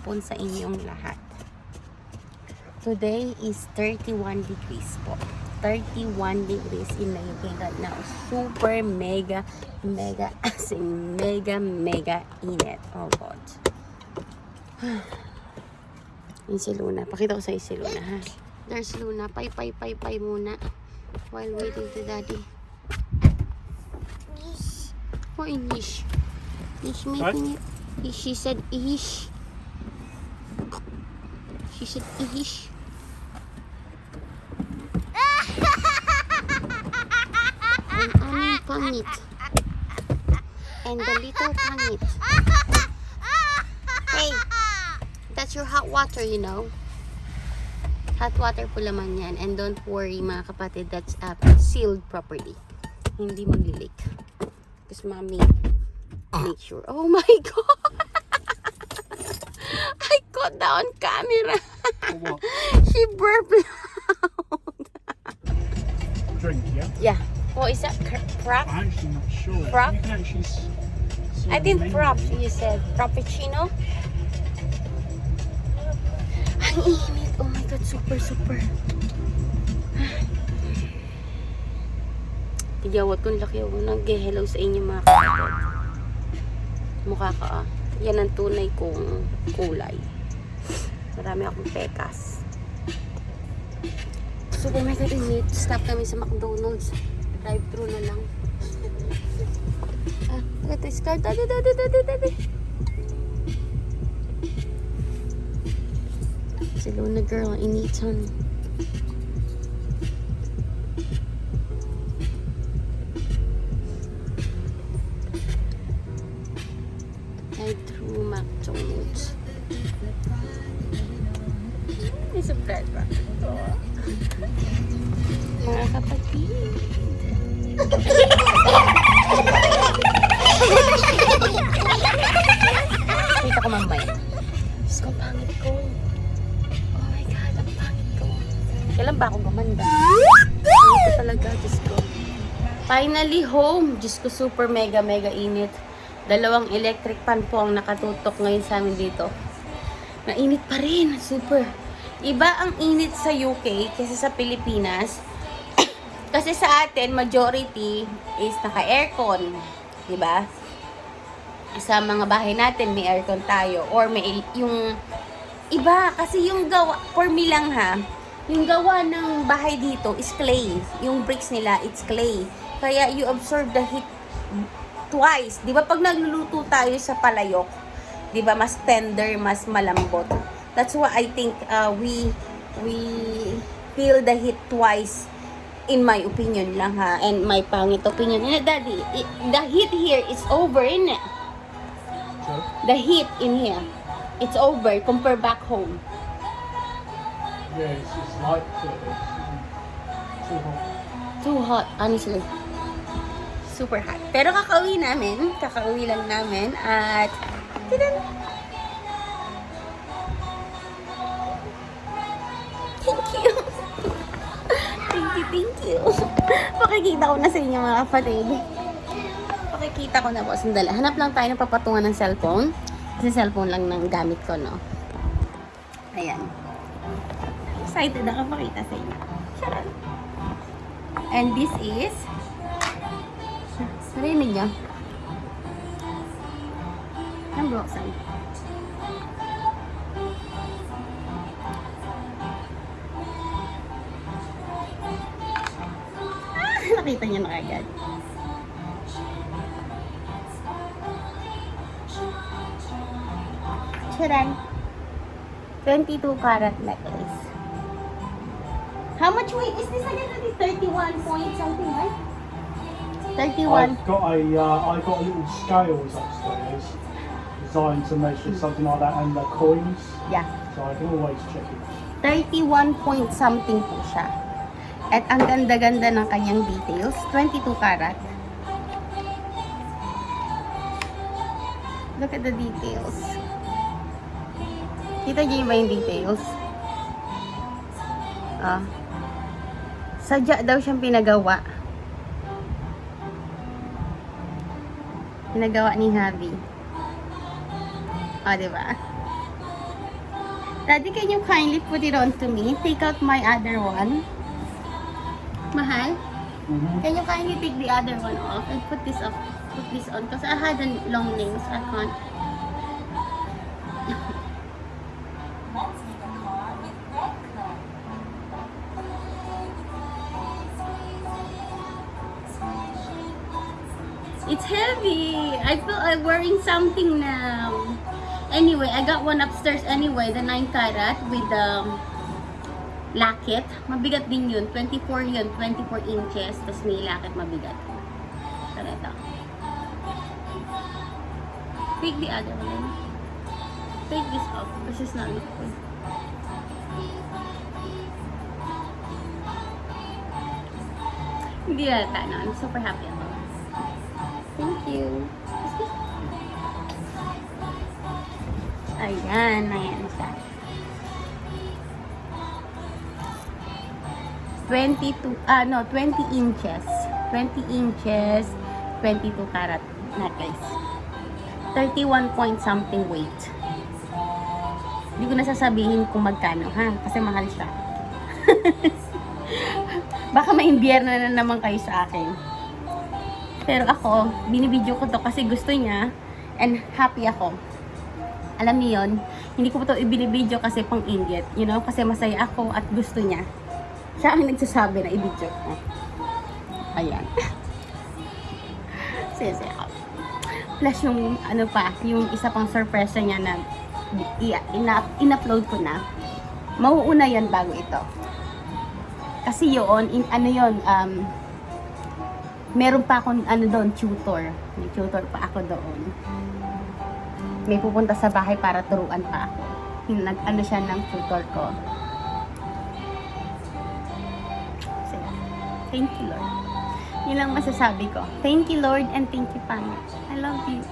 Hapon sa inyong lahat. Today is 31 degrees po. 31 degrees in Nairobi right now. Super mega, mega, as in mega, mega init. Oh God. Yung si Luna. Pakita ko sa si Luna ha. There's Luna. Pay, pay, pay, pay muna. While waiting to daddy. Oh, English. He's making it. he- She said ish. She said ish. Ang aming pangit. And the little pangit. Hey, that's your hot water, you know. Hot water po laman yan. And don't worry mga kapatid, that's uh, sealed properly. Hindi maglilik. Because mommy make sure. Oh my God! I caught that on camera. Frap? I'm actually not sure. Frap? You can actually s- see I think frap, you said. Frappuccino? Ang init. Oh my God, super, super. Tigawat kong laki ako. Nag-hello sa inyo mga kapatid. Mukha ka ah. Yan ang tunay kong kulay. Marami akong pekas. Super mega init. Stop kami sa McDonald's. Drive-thru na lang. Ah, look at this car. Daddy, daddy, daddy, daddy. Si Luna girl, initan. I threw McDonald's. May subscribe ba? Mga kapatid. Finally home. Diyos ko, super mega mega init. Dalawang electric fan po ang nakatutok ngayon sa amin dito. Nainit pa rin. Super. Iba ang init sa UK kaysa sa Pilipinas. Kasi sa atin, majority is naka-aircon. Diba? Sa mga bahay natin, may aircon tayo. Or may yung iba. Kasi yung gawa, for me lang ha, yung gawa ng bahay dito is clay. Yung bricks nila, it's clay. Kaya you absorb the heat twice. Di ba pag nagluluto tayo sa palayok, di ba mas tender, mas malambot. That's why I think uh, we we feel the heat twice in my opinion lang ha and my pangit opinion. Eh, daddy, i- the heat here is over in it. The heat in here. It's over compare back home. Yeah, it's, it's it? Too hot. Too hot, honestly. Super hot. Pero kakauwi namin. Kakauwi lang namin. At, tinan. Thank you. thank you, thank you. Pakikita ko na sa inyo mga kapatid. Pakikita ko na po. Sandali. Hanap lang tayo ng papatungan ng cellphone. Kasi cellphone lang ng gamit ko, no? Ayan. Excited ako makita sa inyo. Charot. And this is Narinig niyo? I'm Roxanne. Ah, nakita niyo na agad. Charan. 22 karat necklace. How much weight is this again? That is 31 point something, right? 31. I've got a, uh, I got a little scales upstairs designed to measure something like that and the coins, Yeah. so I can always check it. 31 point something po siya. At ang ganda-ganda ng kanyang details. 22 karat. Look at the details. Kita niyo ba yung details? Ah. Sadya daw siyang pinagawa. Pinagawa ni Javi. Ah, di ba? Daddy, can you kindly put it on to me? Take out my other one. Mahal, Mm-hmm. can you kindly take the other one off and put this off, put this on? Because I had a long nails, I can't. Heavy. I feel I'm wearing something now. Anyway, I got one upstairs anyway, the 9 carat with the um, laket. Mabigat din yun. 24 yun, 24 inches. Tapos may laket mabigat. Pero ito. Take the other one. Take this off. This is not look good. Hindi yata na. I'm super happy. Thank you. Ayan, ayan siya. 22, ah no, 20 inches. 20 inches, 22 karat necklace. 31 point something weight. Hindi ko na sasabihin kung magkano ha, kasi mahal siya. Baka may imbierno na naman kayo sa akin. Pero ako, binibidyo ko to kasi gusto niya and happy ako. Alam niyo yun, hindi ko to ibinibidyo kasi pang inggit. You know, kasi masaya ako at gusto niya. Siya ang nagsasabi na ibidyo ko. Ayan. Sisi ako. Plus yung ano pa, yung isa pang surprise niya na in-upload ko na. Mauuna yan bago ito. Kasi yun, in, ano yun, um, meron pa akong ano doon, tutor. May tutor pa ako doon. May pupunta sa bahay para turuan pa ako. Nag, ano siya ng tutor ko. So, thank you, Lord. Yun lang masasabi ko. Thank you, Lord, and thank you, Panginoon. I love you.